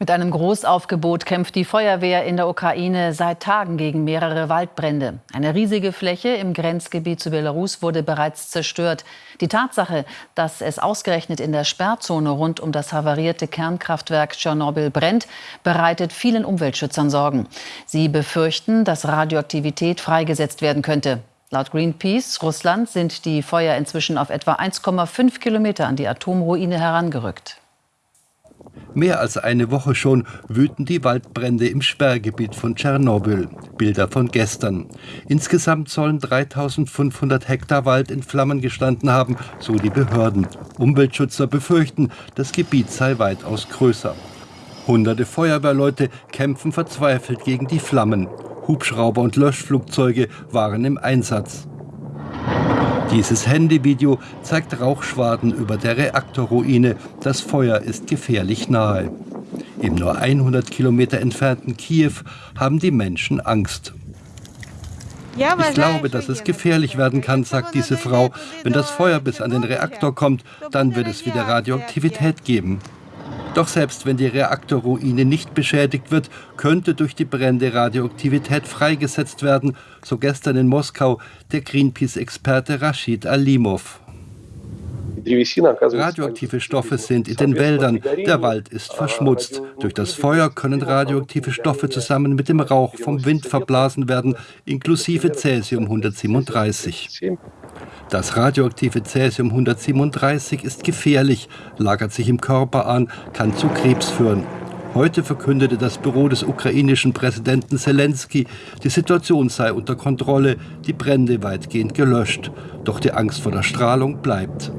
Mit einem Großaufgebot kämpft die Feuerwehr in der Ukraine seit Tagen gegen mehrere Waldbrände. Eine riesige Fläche im Grenzgebiet zu Belarus wurde bereits zerstört. Die Tatsache, dass es ausgerechnet in der Sperrzone rund um das havarierte Kernkraftwerk Tschernobyl brennt, bereitet vielen Umweltschützern Sorgen. Sie befürchten, dass Radioaktivität freigesetzt werden könnte. Laut Greenpeace Russland sind die Feuer inzwischen auf etwa 1,5 Kilometer an die Atomruine herangerückt. Mehr als eine Woche schon wüten die Waldbrände im Sperrgebiet von Tschernobyl. Bilder von gestern. Insgesamt sollen 3500 Hektar Wald in Flammen gestanden haben, so die Behörden. Umweltschützer befürchten, das Gebiet sei weitaus größer. Hunderte Feuerwehrleute kämpfen verzweifelt gegen die Flammen. Hubschrauber und Löschflugzeuge waren im Einsatz. Dieses Handyvideo zeigt Rauchschwaden über der Reaktorruine. Das Feuer ist gefährlich nahe. Im nur 100 Kilometer entfernten Kiew haben die Menschen Angst. Ich glaube, dass es gefährlich werden kann, sagt diese Frau. Wenn das Feuer bis an den Reaktor kommt, dann wird es wieder Radioaktivität geben. Doch selbst wenn die Reaktorruine nicht beschädigt wird, könnte durch die Brände Radioaktivität freigesetzt werden, so gestern in Moskau der Greenpeace-Experte Rashid Alimov. Radioaktive Stoffe sind in den Wäldern, der Wald ist verschmutzt. Durch das Feuer können radioaktive Stoffe zusammen mit dem Rauch vom Wind verblasen werden, inklusive Cäsium 137. Das radioaktive Cäsium 137 ist gefährlich, lagert sich im Körper an, kann zu Krebs führen. Heute verkündete das Büro des ukrainischen Präsidenten Zelensky, die Situation sei unter Kontrolle, die Brände weitgehend gelöscht. Doch die Angst vor der Strahlung bleibt.